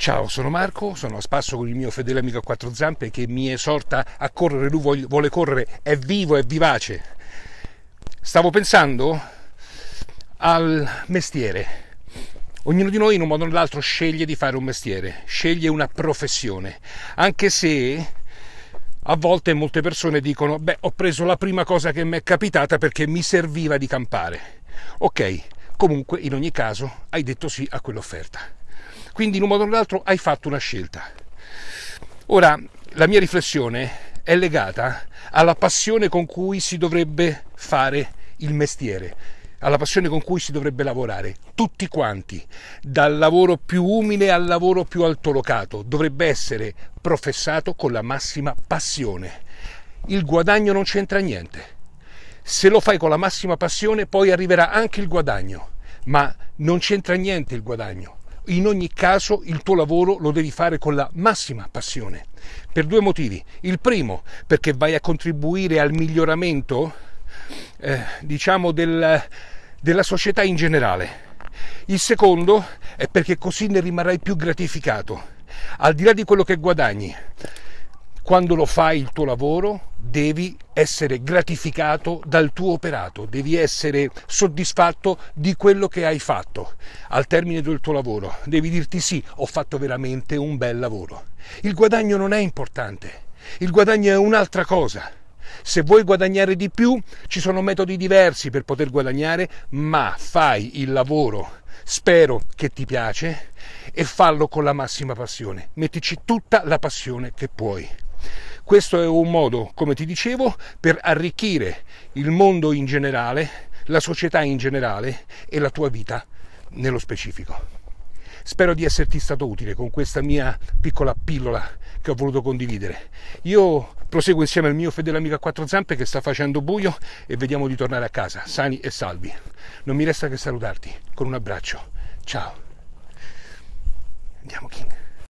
Ciao, sono Marco, sono a spasso con il mio fedele amico a quattro zampe che mi esorta a correre, lui vuole correre, è vivo, è vivace. Stavo pensando al mestiere. Ognuno di noi in un modo o nell'altro sceglie di fare un mestiere, sceglie una professione, anche se a volte molte persone dicono, beh, ho preso la prima cosa che mi è capitata perché mi serviva di campare. Ok, comunque in ogni caso hai detto sì a quell'offerta. Quindi in un modo o nell'altro hai fatto una scelta. Ora, la mia riflessione è legata alla passione con cui si dovrebbe fare il mestiere, alla passione con cui si dovrebbe lavorare, tutti quanti, dal lavoro più umile al lavoro più altolocato, dovrebbe essere professato con la massima passione. Il guadagno non c'entra niente. Se lo fai con la massima passione, poi arriverà anche il guadagno, ma non c'entra niente il guadagno in ogni caso il tuo lavoro lo devi fare con la massima passione, per due motivi. Il primo, perché vai a contribuire al miglioramento, eh, diciamo, del, della società in generale. Il secondo è perché così ne rimarrai più gratificato, al di là di quello che guadagni quando lo fai il tuo lavoro devi essere gratificato dal tuo operato, devi essere soddisfatto di quello che hai fatto al termine del tuo lavoro, devi dirti sì, ho fatto veramente un bel lavoro. Il guadagno non è importante, il guadagno è un'altra cosa. Se vuoi guadagnare di più, ci sono metodi diversi per poter guadagnare, ma fai il lavoro spero che ti piace e fallo con la massima passione. Mettici tutta la passione che puoi. Questo è un modo, come ti dicevo, per arricchire il mondo in generale, la società in generale e la tua vita nello specifico. Spero di esserti stato utile con questa mia piccola pillola che ho voluto condividere. Io proseguo insieme al mio fedele amico a quattro zampe che sta facendo buio e vediamo di tornare a casa sani e salvi. Non mi resta che salutarti con un abbraccio. Ciao. Andiamo King.